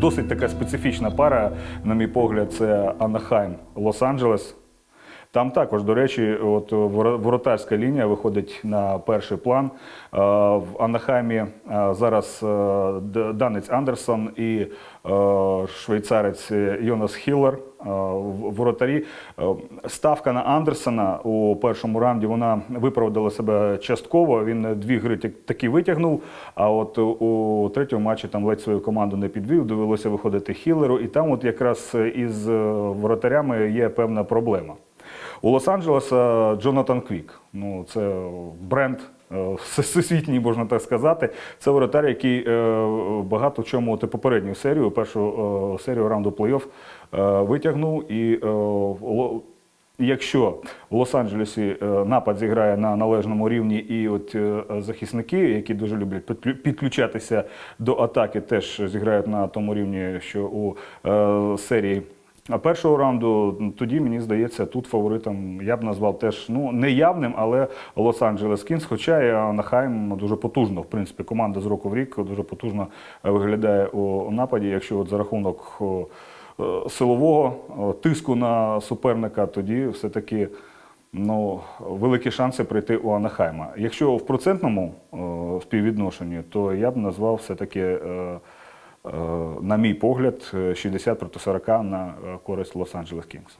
досить така специфічна пара, на мій погляд, це Анахайм Лос-Анджелес. Там також, до речі, от воротарська лінія виходить на перший план. Е, В Анахаймі е, зараз е, данець Андерсон і е, швейцарець Йонас Хіллер е, воротарі. Е, Ставка на Андерсона у першому раунді вона виправдала себе частково. Він дві гри таки витягнув. А от у третьому матчі там ледь свою команду не підвів. Довелося виходити Хіллеру. І там, от якраз із е, воротарями є певна проблема. У Лос-Анджелеса Джонатан Квік. Ну, це бренд е, всесвітній, можна так сказати. Це воротар, який е, багато в чому от попередню серію, першу е, серію раунду плей-офф витягнув. І Якщо в Лос-Анджелесі напад зіграє на належному рівні, і от захисники, які дуже люблять підключатися до атаки, теж зіграють на тому рівні, що у е, серії першого раунду, ну, тоді мені здається, тут фаворитом я б назвав теж ну не явним, але Лос-Анджелес Кінс. Хоча і Анахайм дуже потужно, в принципі, команда з року в рік дуже потужно е, виглядає у, нападі. Якщо от за рахунок е, силового тиску на суперника, тоді все-таки ну, великі шанси прийти у Анахайма. Якщо в процентному співвідношенні, то я б назвав все-таки, е, на мій погляд, е, 60 проти 40 на е, користь Лос-Анджелес Кінгс.